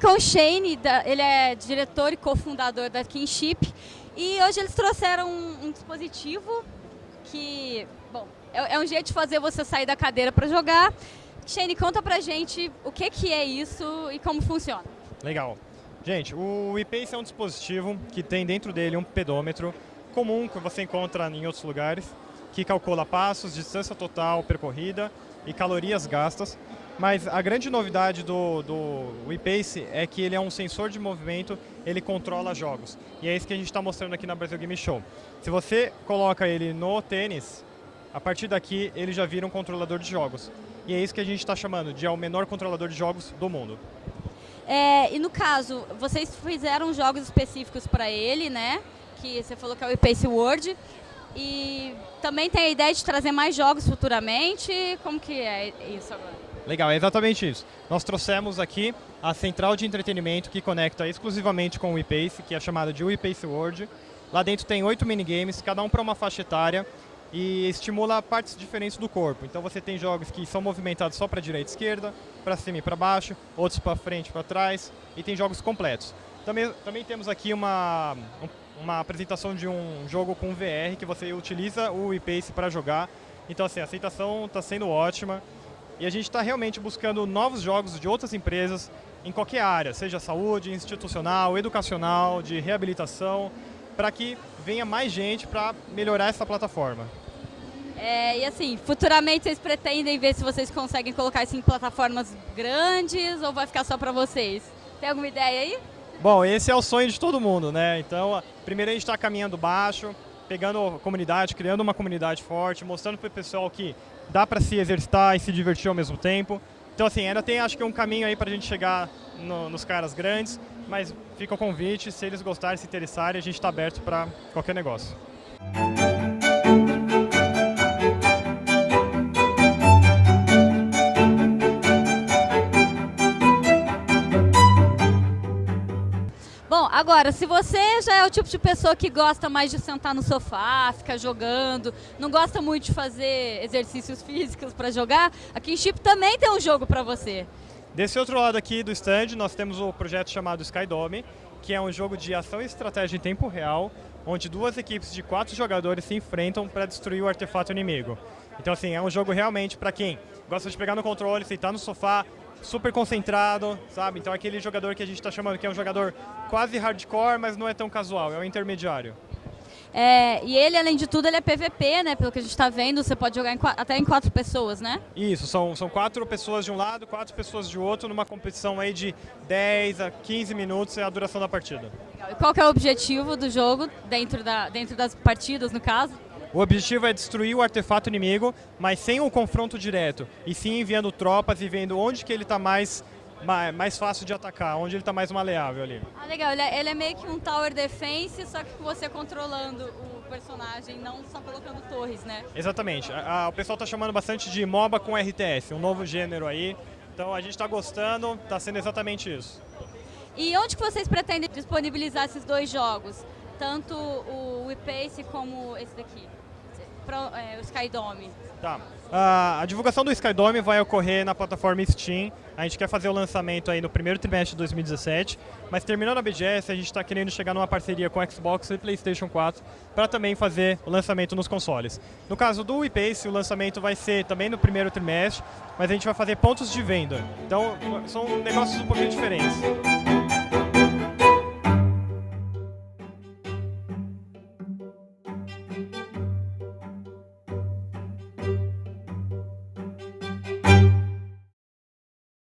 com o Shane, ele é diretor e cofundador da Kinship. E hoje eles trouxeram um, um dispositivo que, bom, é, é, um jeito de fazer você sair da cadeira para jogar. Shane, conta pra gente o que, que é isso e como funciona. Legal. Gente, o ePace é um dispositivo que tem dentro dele um pedômetro comum que você encontra em outros lugares, que calcula passos, distância total percorrida e calorias gastas. Mas a grande novidade do, do ePace é que ele é um sensor de movimento, ele controla jogos. E é isso que a gente está mostrando aqui na Brasil Game Show. Se você coloca ele no tênis, a partir daqui ele já vira um controlador de jogos. E é isso que a gente está chamando de é o menor controlador de jogos do mundo. É, e no caso, vocês fizeram jogos específicos para ele, né? Que você falou que é o ePace World. E também tem a ideia de trazer mais jogos futuramente. Como que é isso agora? Legal, é exatamente isso. Nós trouxemos aqui a central de entretenimento que conecta exclusivamente com o ePace, que é chamada de ePace World. Lá dentro tem oito minigames, cada um para uma faixa etária e estimula partes diferentes do corpo. Então você tem jogos que são movimentados só para direita e esquerda, para cima e para baixo, outros para frente e para trás, e tem jogos completos. Também, também temos aqui uma, uma apresentação de um jogo com VR que você utiliza o ePace para jogar. Então assim, a aceitação está sendo ótima. E a gente está realmente buscando novos jogos de outras empresas em qualquer área, seja saúde, institucional, educacional, de reabilitação, para que venha mais gente para melhorar essa plataforma. É, e assim, futuramente vocês pretendem ver se vocês conseguem colocar isso em plataformas grandes ou vai ficar só para vocês? Tem alguma ideia aí? Bom, esse é o sonho de todo mundo, né? Então, primeiro a gente está caminhando baixo, pegando a comunidade, criando uma comunidade forte, mostrando para o pessoal que dá para se exercitar e se divertir ao mesmo tempo. Então, assim, ainda tem acho que um caminho aí para a gente chegar no, nos caras grandes, mas fica o convite, se eles gostarem, se interessarem, a gente está aberto para qualquer negócio. Agora, se você já é o tipo de pessoa que gosta mais de sentar no sofá, ficar jogando, não gosta muito de fazer exercícios físicos para jogar, a Kinship também tem um jogo para você. Desse outro lado aqui do stand, nós temos o projeto chamado Skydome, que é um jogo de ação e estratégia em tempo real, onde duas equipes de quatro jogadores se enfrentam para destruir o artefato inimigo. Então, assim, é um jogo realmente para quem gosta de pegar no controle, sentar no sofá, super concentrado, sabe? Então aquele jogador que a gente está chamando que é um jogador quase hardcore, mas não é tão casual, é um intermediário. É, e ele, além de tudo, ele é PVP, né? Pelo que a gente está vendo, você pode jogar em, até em quatro pessoas, né? Isso, são, são quatro pessoas de um lado, quatro pessoas de outro, numa competição aí de 10 a 15 minutos é a duração da partida. E qual é o objetivo do jogo, dentro, da, dentro das partidas, no caso? O objetivo é destruir o artefato inimigo, mas sem um confronto direto, e sim enviando tropas e vendo onde que ele está mais, mais fácil de atacar, onde ele está mais maleável ali. Ah, legal. Ele é, ele é, meio que um tower defense, só que você controlando o personagem, não só colocando torres, né? Exatamente. A, a, o pessoal está chamando bastante de MOBA com RTS, um novo gênero aí. Então a gente está gostando, está sendo exatamente isso. E onde que vocês pretendem disponibilizar esses dois jogos? Tanto o WePace como esse daqui? Pro, é, o Skydome? Tá. Uh, a divulgação do Skydome vai ocorrer na plataforma Steam. A gente quer fazer o lançamento aí no primeiro trimestre de 2017, mas terminando a BGS, a gente está querendo chegar numa parceria com Xbox e PlayStation 4 para também fazer o lançamento nos consoles. No caso do ePace, o lançamento vai ser também no primeiro trimestre, mas a gente vai fazer pontos de venda. Então, são negócios um pouquinho diferentes.